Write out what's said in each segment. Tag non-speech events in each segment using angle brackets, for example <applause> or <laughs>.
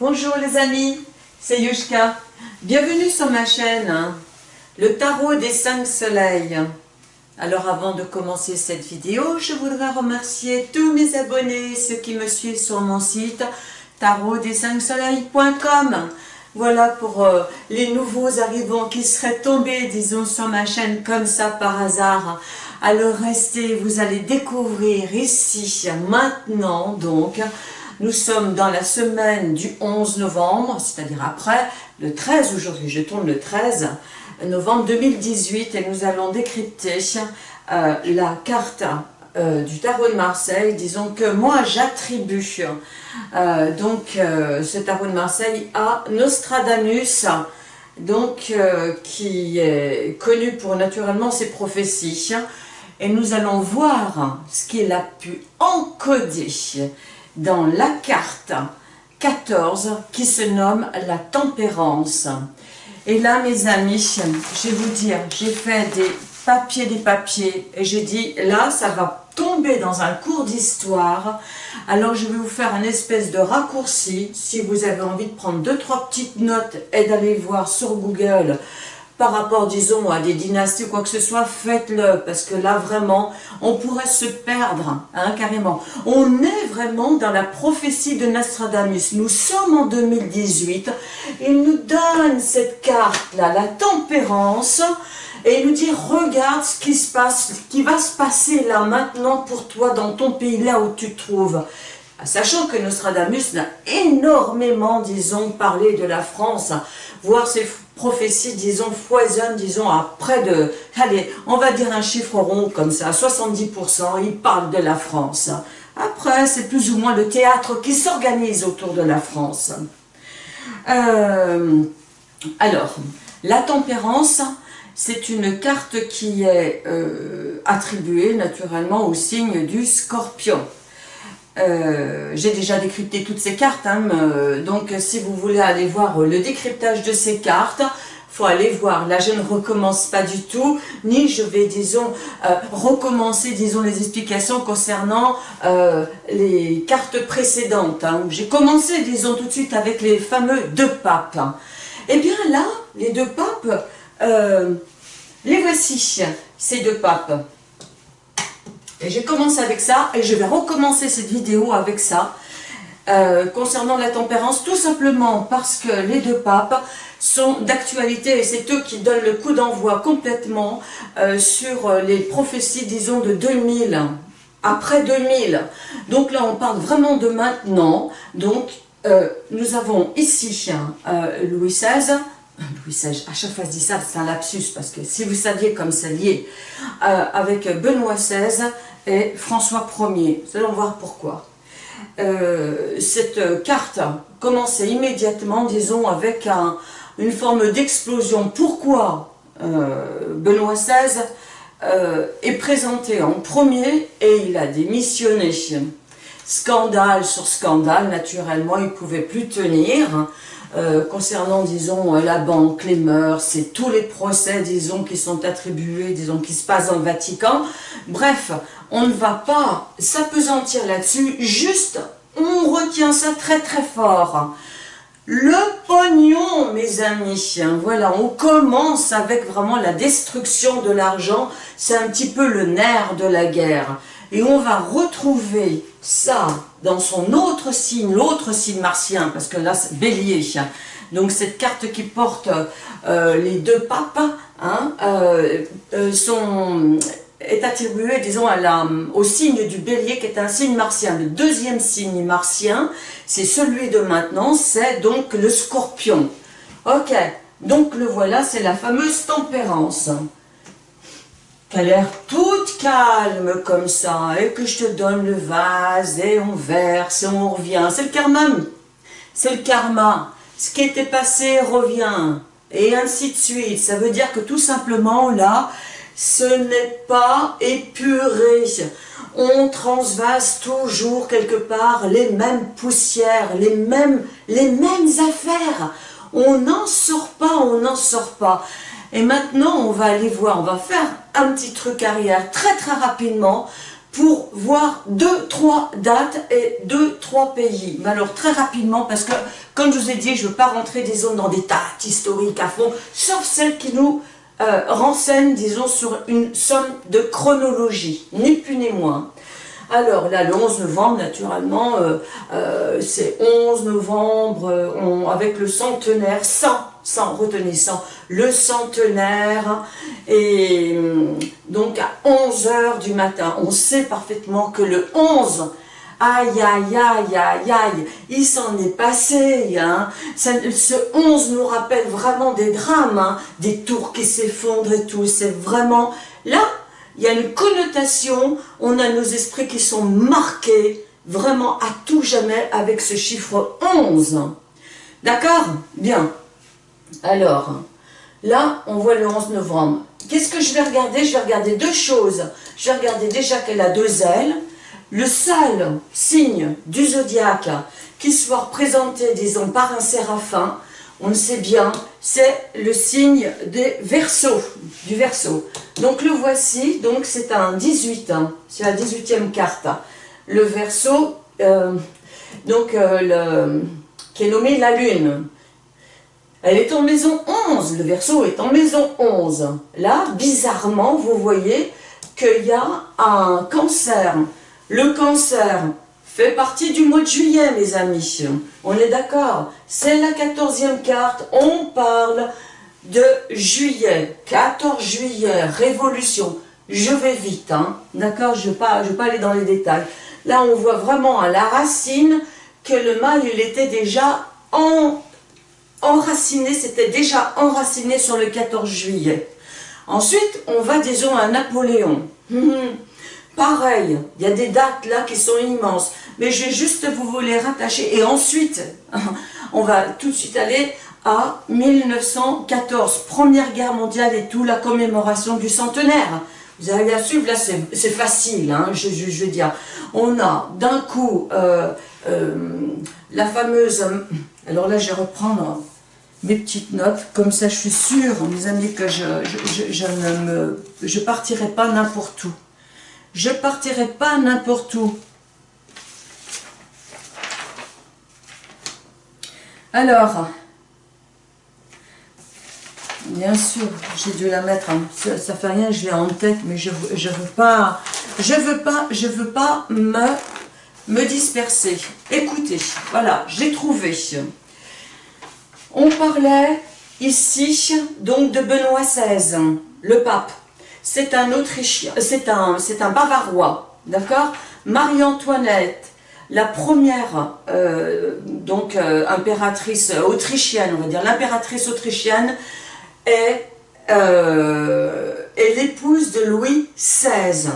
Bonjour les amis, c'est Yushka. Bienvenue sur ma chaîne, hein. le tarot des cinq soleils. Alors avant de commencer cette vidéo, je voudrais remercier tous mes abonnés, ceux qui me suivent sur mon site tarot des soleils.com. Voilà pour euh, les nouveaux arrivants qui seraient tombés, disons, sur ma chaîne comme ça par hasard. Alors restez, vous allez découvrir ici, maintenant donc, nous sommes dans la semaine du 11 novembre, c'est-à-dire après le 13 aujourd'hui, je tourne le 13 novembre 2018 et nous allons décrypter euh, la carte euh, du tarot de Marseille, disons que moi j'attribue euh, donc ce tarot de Marseille à Nostradamus, donc qui est connu pour naturellement ses prophéties, et nous allons voir ce qu'il a pu encoder dans la carte 14 qui se nomme la tempérance. Et là, mes amis, je vais vous dire, j'ai fait des papiers, des papiers, et j'ai dit, là, ça va tomber dans un cours d'histoire, alors je vais vous faire un espèce de raccourci, si vous avez envie de prendre deux, trois petites notes et d'aller voir sur Google par rapport, disons, à des dynasties ou quoi que ce soit, faites-le, parce que là, vraiment, on pourrait se perdre, hein, carrément. On est vraiment dans la prophétie de Nostradamus. Nous sommes en 2018, il nous donne cette carte-là, la tempérance, et il nous dit, regarde ce qui se passe, ce qui va se passer là, maintenant, pour toi, dans ton pays, là où tu te trouves. Sachant que Nostradamus n'a énormément, disons, parlé de la France, voire ses prophéties, disons, foisonnent, disons, à près de, allez, on va dire un chiffre rond comme ça, 70%, il parle de la France. Après, c'est plus ou moins le théâtre qui s'organise autour de la France. Euh, alors, la tempérance, c'est une carte qui est euh, attribuée naturellement au signe du scorpion. Euh, j'ai déjà décrypté toutes ces cartes, hein, euh, donc si vous voulez aller voir le décryptage de ces cartes, faut aller voir. Là, je ne recommence pas du tout, ni je vais, disons, euh, recommencer, disons, les explications concernant les cartes précédentes. Hein. J'ai commencé, disons, tout de suite avec les fameux deux papes. Eh bien là, les deux papes, les voici, ces deux papes. Et j'ai commencé avec ça, et je vais recommencer cette vidéo avec ça, euh, concernant la tempérance, tout simplement parce que les deux papes sont d'actualité, et c'est eux qui donnent le coup d'envoi complètement euh, sur les prophéties, disons, de 2000, après 2000. Donc là, on parle vraiment de maintenant, donc euh, nous avons ici Louis XVI, Louis XVI, à chaque fois je dis ça, c'est un lapsus, parce que si vous saviez comme c'est lié, avec Benoît XVI, et François Ier. Nous allons voir pourquoi. Euh, cette carte commençait immédiatement, disons, avec une forme d'explosion. Pourquoi euh, Benoît XVI euh, est présenté en premier et il a démissionné Scandale sur scandale, naturellement, il ne pouvait plus tenir. Euh, concernant, disons, la banque, les mœurs, c'est tous les procès, disons, qui sont attribués, disons, qui se passent dans le Vatican. Bref, on ne va pas s'apesantir là-dessus, juste, on retient ça très très fort. Le pognon, mes amis, voilà, on commence avec vraiment la destruction de l'argent, c'est un petit peu le nerf de la guerre. Et on va retrouver ça dans son autre signe, l'autre signe martien, parce que là c'est bélier. Donc cette carte qui porte euh, les deux papes hein, euh, euh, sont, est attribuée, disons, à la, au signe du bélier qui est un signe martien. Le deuxième signe martien, c'est celui de maintenant, c'est donc le scorpion. Ok, donc le voilà, c'est la fameuse tempérance a l'air toute calme comme ça, et que je te donne le vase, et on verse, et on revient. C'est le karma. C'est le karma. Ce qui était passé revient. Et ainsi de suite. Ça veut dire que tout simplement, là, ce n'est pas épuré. On transvase toujours quelque part les mêmes poussières, les mêmes, les mêmes affaires. On n'en sort pas, on n'en sort pas. Et maintenant, on va aller voir, on va faire un petit truc arrière très très rapidement pour voir deux, trois dates et deux, trois pays. Mais alors très rapidement, parce que comme je vous ai dit, je ne veux pas rentrer disons dans des dates historiques à fond, sauf celles qui nous euh, renseignent, disons, sur une somme de chronologie, ni plus ni moins. Alors là, le 11 novembre, naturellement, euh, euh, c'est 11 novembre, on, avec le centenaire, 100, 100, retenez 100, le centenaire, et hum, donc à 11 heures du matin, on sait parfaitement que le 11, aïe, aïe, aïe, aïe, aïe, il s'en est passé, hein. ce 11 nous rappelle vraiment des drames, hein. des tours qui s'effondrent et tout, c'est vraiment, là, il y a une connotation, on a nos esprits qui sont marqués vraiment à tout jamais avec ce chiffre 11. D'accord? Bien. Alors, là, on voit le 11 novembre. Qu'est-ce que je vais regarder? Je vais regarder deux choses. Je vais regarder déjà qu'elle a deux ailes. Le seul signe du zodiaque qui soit représenté, disons, par un séraphin, on le sait bien, c'est le signe des versos, du verso. Donc le voici, donc c'est un 18, hein, c'est la 18e carte. Le verso, euh, donc, euh, qui est nommé la lune. Elle est en maison 11, le verso est en maison 11. Là, bizarrement, vous voyez qu'il y a un cancer. Le cancer, fait partie du mois de juillet, mes amis. On est d'accord C'est la quatorzième carte. On parle de juillet. 14 juillet, révolution. Je vais vite, hein D'accord Je ne vais, pas, aller dans les détails. Là, on voit vraiment à la racine que le mal, il était déjà en, enraciné, c'était déjà enraciné sur le 14 juillet. Ensuite, on va, disons, à Napoléon. Pareil, il y a des dates là qui sont immenses, mais je vais juste vous les rattacher. Et ensuite, <laughs> on va tout de suite aller à 1914, Première Guerre mondiale et tout, la commémoration du centenaire. Vous allez la suivre, là c'est facile, hein, je, veux dire. On a d'un coup euh, euh, la fameuse... <coughs> Alors là, je vais reprendre mes petites notes, comme ça je suis sûre, mes amis, que je ne me, je partirai pas n'importe où. Je partirai pas n'importe où. Alors, bien sûr, j'ai dû la mettre, ça, ça, fait rien, je l'ai en tête, mais je je veux pas, je veux pas, veux pas me, me disperser. Écoutez, voilà, j'ai trouvé. On parlait ici donc de Benoît XVI, le pape c'est un Autrichien, c'est un, Bavarois, d'accord? Marie-Antoinette, la première euh, donc euh, impératrice autrichienne, on va dire l'impératrice autrichienne, est, euh, est l'épouse de Louis XVI.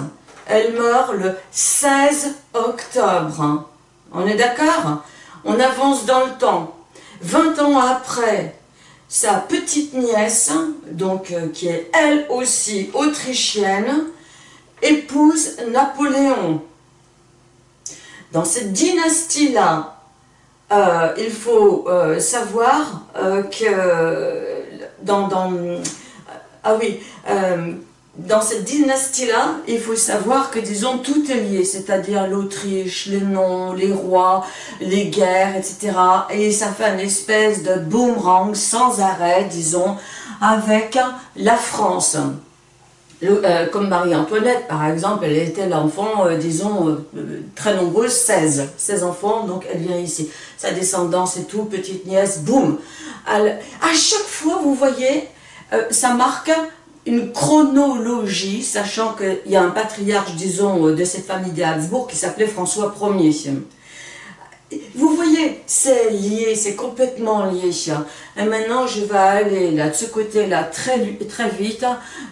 Elle meurt le 16 octobre. On est d'accord? On avance dans le temps. 20 ans après, sa petite nièce, donc euh, qui est elle aussi autrichienne, épouse Napoléon. Dans cette dynastie-là, euh, il faut euh, savoir que dans, dans, ah oui, dans cette dynastie-là, il faut savoir que, disons, tout est lié, c'est-à-dire l'Autriche, les noms, les rois, les guerres, etc. Et ça fait une espèce de boomerang sans arrêt, disons, avec la France. Euh, comme Marie-Antoinette, par exemple, elle était l'enfant, euh, disons, euh, très nombreuse, 16. 16 enfants, donc elle vient ici. Sa descendance et tout, petite nièce, boum. À chaque fois, vous voyez, ça marque une chronologie, sachant qu'il y a un patriarche, disons, de cette famille des Habsbourg qui s'appelait François Ier. Vous voyez, c'est lié, c'est complètement lié. Et maintenant, je vais aller là, de ce côté-là très, très vite,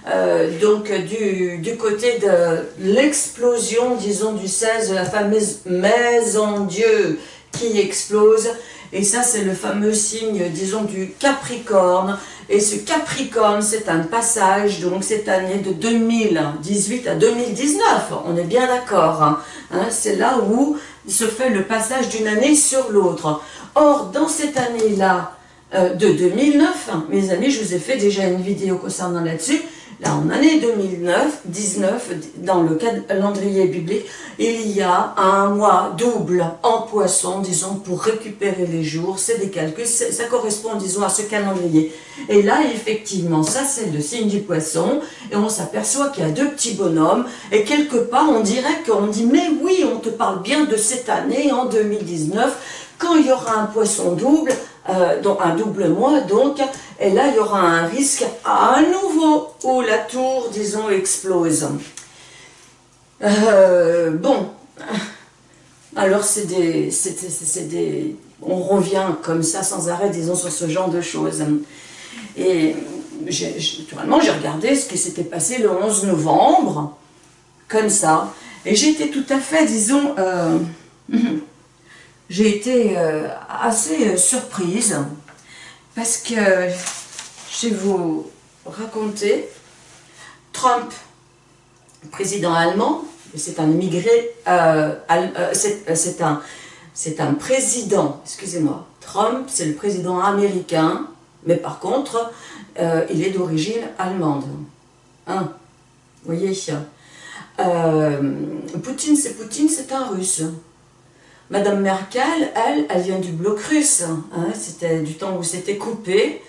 euh, donc du, du côté de l'explosion, disons, du 16, de la fameuse Maison Dieu qui explose. Et ça, c'est le fameux signe, disons, du Capricorne. Et ce Capricorne, c'est un passage, donc cette année de 2018 à 2019, on est bien d'accord. Hein. Hein, c'est là où se fait le passage d'une année sur l'autre. Or, dans cette année-là, euh, de 2009, mes amis, je vous ai fait déjà une vidéo concernant là-dessus, Là, en année 2009, 19, dans le calendrier biblique, il y a un mois double en poisson, disons, pour récupérer les jours. C'est des calculs, ça correspond, disons, à ce calendrier. Et là, effectivement, ça, c'est le signe du poisson. Et on s'aperçoit qu'il y a deux petits bonhommes. Et quelque part, on dirait qu'on dit, mais oui, on te parle bien de cette année, en 2019, quand il y aura un poisson double, euh, un double mois, donc, et là, il y aura un risque à nouveau où la tour, disons, explose. Euh, bon, alors c'est des, des, on revient comme ça sans arrêt, disons, sur ce genre de choses. Et naturellement, j'ai regardé ce qui s'était passé le 11 novembre, comme ça, et j'étais tout à fait, disons, euh, <laughs> j'ai été euh, assez surprise parce que je vais vous raconter Trump, président allemand, c'est un immigré, euh, c'est un, un président, excusez-moi, Trump c'est le président américain, mais par contre il est d'origine allemande. Hein vous voyez Poutine c'est Poutine, c'est un russe. Madame Merkel, elle, elle vient du bloc russe. Hein, c'était du temps où c'était coupé.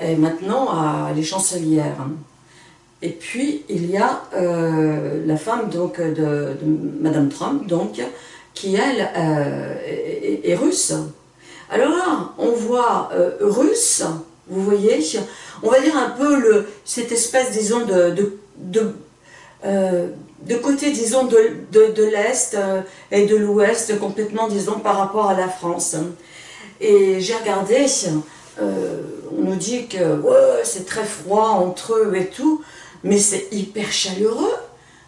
Et maintenant, elle est chancelière. Et puis, il y a euh, la femme donc, de, Madame Trump, donc, qui, elle, euh, est, russe. Alors là, on voit euh, russe, vous voyez, on va dire un peu cette espèce, disons, de côté, disons, de, de, l'Est euh, et de l'Ouest, complètement, disons, par rapport à la France. Et j'ai regardé, euh, on nous dit que ouais, c'est très froid entre eux et tout, mais c'est hyper chaleureux.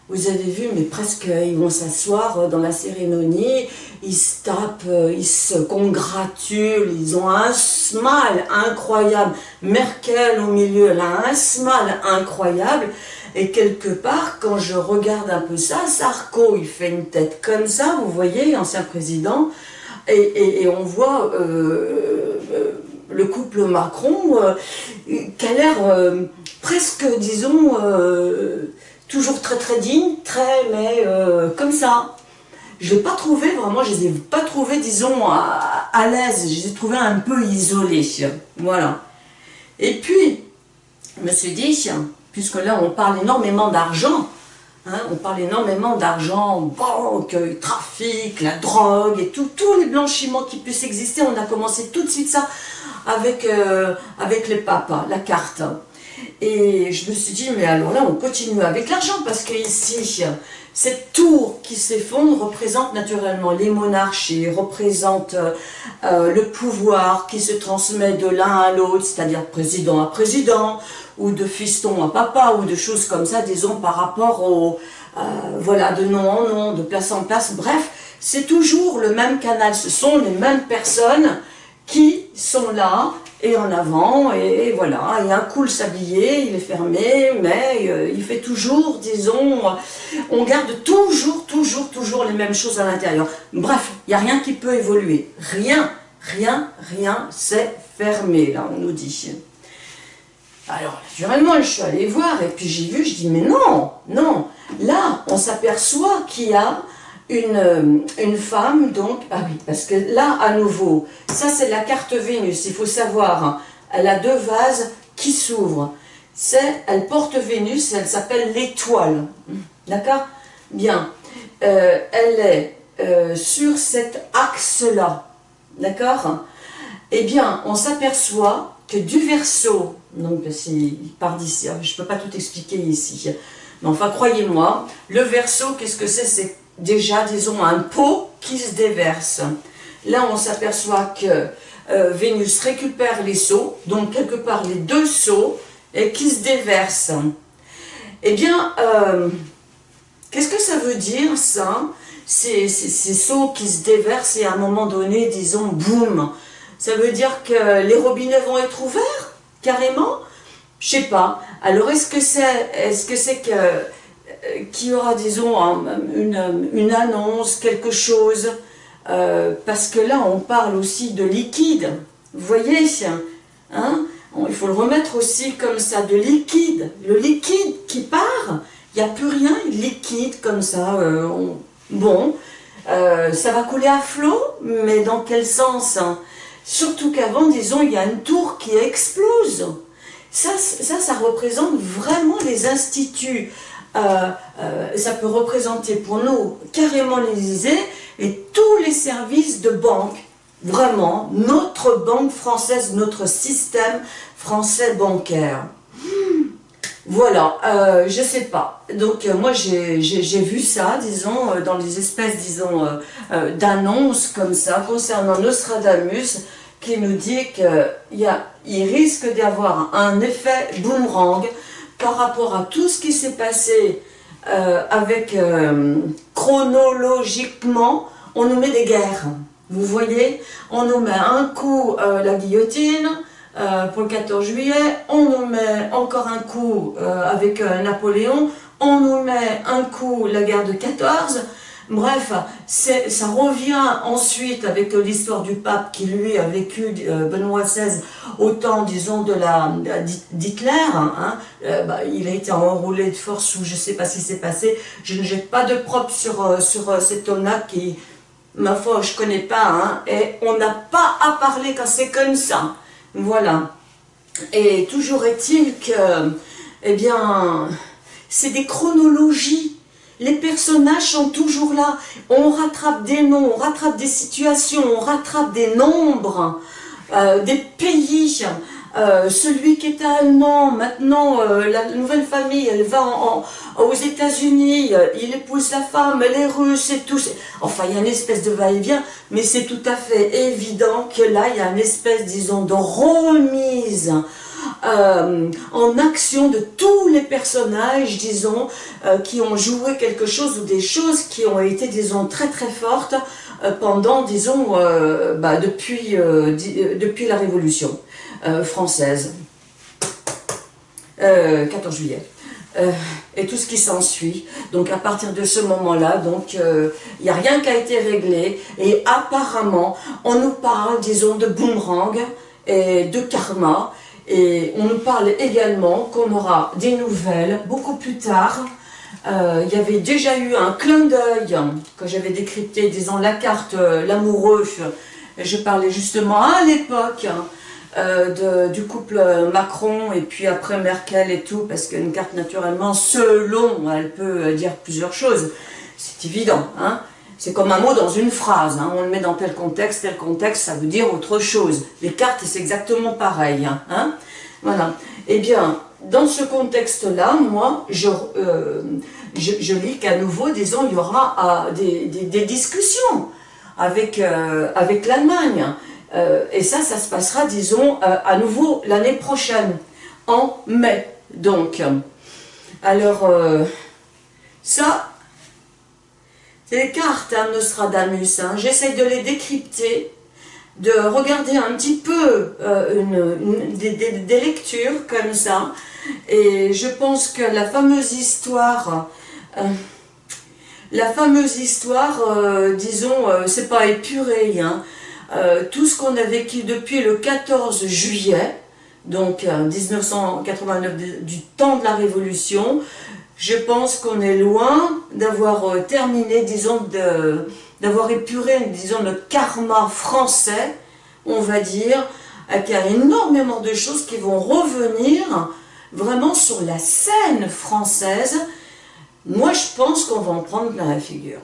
Vous avez vu, mais presque, ils vont s'asseoir dans la cérémonie, ils se tapent, euh, ils se congratulent, ils ont un smile incroyable. Merkel au milieu, elle a un smile incroyable. Et quelque part, quand je regarde un peu ça, Sarko, il fait une tête comme ça, vous voyez, ancien président, et, on voit euh, euh, le couple Macron euh, qui a l'air presque, disons, toujours très très digne, très, mais comme ça. Je ne l'ai pas trouvé, vraiment, je ne les ai pas trouvés, disons, à, à l'aise, je les ai trouvés un peu isolés, voilà. Et puis, je me suis dit, puisque là on parle énormément d'argent, hein, on parle énormément d'argent, banque, trafic, la drogue et tout, tous les blanchiments qui puissent exister, on a commencé tout de suite ça avec, euh, avec les la carte. Et je me suis dit, mais alors là on continue avec l'argent, parce que ici, cette tour qui s'effondre représente naturellement les monarchies, représente euh, le pouvoir qui se transmet de l'un à l'autre, c'est-à-dire président à président, ou de fiston à papa, ou de choses comme ça, disons, par rapport au, euh, voilà, de nom en nom, de place en place, bref, c'est toujours le même canal, ce sont les mêmes personnes qui sont là, et en avant, et voilà, et un cool s'habiller, il est fermé, mais euh, il fait toujours, disons, on garde toujours, toujours, toujours les mêmes choses à l'intérieur. Bref, il n'y a rien qui peut évoluer, rien, rien, rien, c'est fermé, là, on nous dit. Alors, naturellement, je suis allée voir, et puis j'ai vu, je dis, mais non, non, là, on s'aperçoit qu'il y a une, euh, une femme, donc, ah oui, parce que là, à nouveau, ça c'est la carte Vénus, il faut savoir, hein, elle a deux vases qui s'ouvrent. Elle porte Vénus, elle s'appelle l'étoile, d'accord? Bien, euh, elle est euh, sur cet axe-là, d'accord? Eh bien, on s'aperçoit que du verso, donc c'est part d'ici, hein, je ne peux pas tout expliquer ici, mais enfin, croyez-moi, le verso, qu'est-ce que c'est? C'est déjà, disons, un pot qui se déverse. Là, on s'aperçoit que euh, Vénus récupère les seaux, donc quelque part les deux seaux, et qui se déversent. Eh bien, euh, qu'est-ce que ça veut dire, ça? Ces, ces, seaux qui se déversent et à un moment donné, disons, boum Ça veut dire que les robinets vont être ouverts, carrément? Je sais pas. Alors, est-ce que c'est est -ce que, c'est que euh, qui aura, disons, une, annonce, quelque chose, euh, parce que là, on parle aussi de liquide, vous voyez, hein il faut le remettre aussi comme ça, de liquide. Le liquide qui part, il n'y a plus rien, liquide comme ça. Euh, bon, ça va couler à flot, mais dans quel sens hein? Surtout qu'avant, disons, il y a une tour qui explose. Ça, ça, ça représente vraiment les instituts. Euh, ça peut représenter pour nous carrément l'Élysée et tous les services de banque vraiment notre banque française, notre système français bancaire. Voilà, euh, je sais pas. Donc euh, moi j'ai vu ça, disons, euh, dans les espèces, disons, d'annonces comme ça concernant Nostradamus, qui nous dit qu'il il risque d'y avoir un effet boomerang par rapport à tout ce qui s'est passé avec chronologiquement, on nous met des guerres. Vous voyez, on nous met un coup euh, la guillotine euh, pour le 14 juillet, on nous met encore un coup euh, avec Napoléon, on nous met un coup la guerre de 14, Bref, ça revient ensuite avec l'histoire du pape qui lui a vécu, Benoît XVI, au temps, disons, de la d'Hitler. Hein, bah, il a été enroulé de force ou je ne sais pas ce qui s'est passé. Je ne jette pas de propre sur, cet homme-là qui, ma foi, je connais pas, hein, et on n'a pas à parler quand c'est comme ça. Voilà. Et toujours est-il que, eh bien, c'est des chronologies. Les personnages sont toujours là. On rattrape des noms, on rattrape des situations, on rattrape des nombres, euh, des pays. Euh, celui qui était allemand, maintenant, euh, la nouvelle famille, elle va aux États-Unis, il épouse sa femme, elle est russe et tout. Enfin, il y a une espèce de va-et-vient, mais c'est tout à fait évident que là, il y a une espèce, disons, de remise en action de tous les personnages, disons, qui ont joué quelque chose ou des choses qui ont été, disons, très très fortes pendant, disons, bah, depuis, depuis la Révolution. Euh, française. 14 euh, juillet. Euh, et tout ce qui s'ensuit. Donc à partir de ce moment-là, donc il n'y a rien qui a été réglé. Et apparemment, on nous parle, disons, de boomerang et de karma. Et on nous parle également qu'on aura des nouvelles beaucoup plus tard. Il y avait déjà eu un clin d'œil que j'avais décrypté, disons, la carte l'amoureux. Je parlais justement à l'époque euh, du couple Macron et puis après Merkel et tout, parce qu'une carte naturellement, selon, elle peut euh, dire plusieurs choses. C'est évident, hein c'est comme un mot dans une phrase, hein. on le met dans tel contexte, tel contexte, ça veut dire autre chose. Les cartes, c'est exactement pareil. Hein, hein? Voilà. Eh bien, dans ce contexte-là, moi, je, euh, je, lis qu'à nouveau, disons, il y aura des, des, discussions avec, avec l'Allemagne. Euh, et ça, ça se passera, disons, euh, à nouveau l'année prochaine, en mai, donc. Alors, euh, ça, les cartes, hein, Nostradamus. Hein. J'essaye de les décrypter, de regarder un petit peu une, des, lectures comme ça. Et je pense que la fameuse histoire... la fameuse histoire, disons, c'est pas épuré, hein, euh, tout ce qu'on a vécu depuis le 14 juillet, donc 1989, euh, du temps de la Révolution, je pense qu'on est loin d'avoir euh, terminé, disons, d'avoir épuré, disons, le karma français, on va dire, qu'il y a énormément de choses qui vont revenir vraiment sur la scène française. Moi, je pense qu'on va en prendre plein la figure.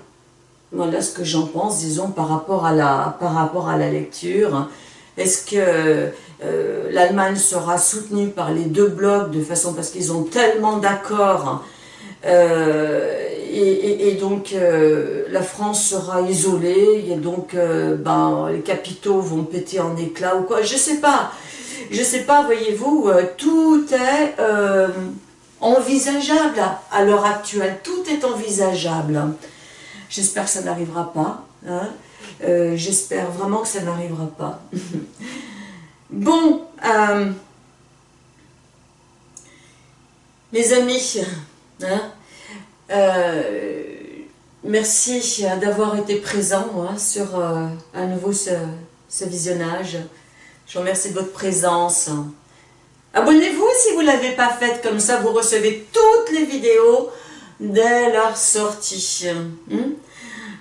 Voilà ce que j'en pense, disons, par rapport à la, par rapport à la lecture. Est-ce que euh, l'Allemagne sera soutenue par les deux blocs de façon parce qu'ils ont tellement d'accords euh, et, donc euh, la France sera isolée et donc ben, les capitaux vont péter en éclats ou quoi, je sais pas. Je sais pas, voyez-vous, tout est envisageable à l'heure actuelle, tout est envisageable. J'espère que ça n'arrivera pas. Hein. Euh, j'espère vraiment que ça n'arrivera pas. <laughs> bon, euh, mes amis, hein, euh, merci d'avoir été présents hein, sur à nouveau ce, ce, visionnage. Je vous remercie de votre présence. Abonnez-vous si vous ne l'avez pas fait, comme ça vous recevez toutes les vidéos dès leur sortie. Hmm?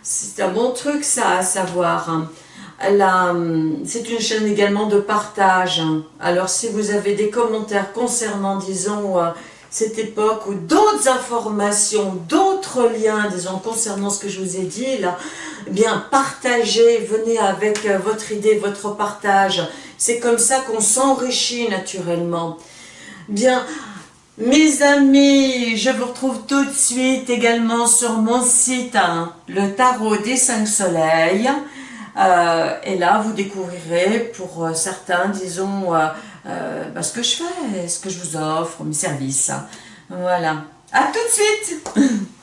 C'est un bon truc ça à savoir. Hmm, c'est une chaîne également de partage. Alors si vous avez des commentaires concernant, disons, euh, cette époque ou d'autres informations, d'autres liens, disons, concernant ce que je vous ai dit là, eh bien, partagez, venez avec euh, votre idée, votre partage. C'est comme ça qu'on s'enrichit naturellement. Bien, mes amis, je vous retrouve tout de suite également sur mon site, hein, le tarot des cinq soleils. Euh, et là, vous découvrirez pour euh, certains, disons, euh, bah, ce que je fais, ce que je vous offre, mes services. Voilà. À tout de suite <laughs>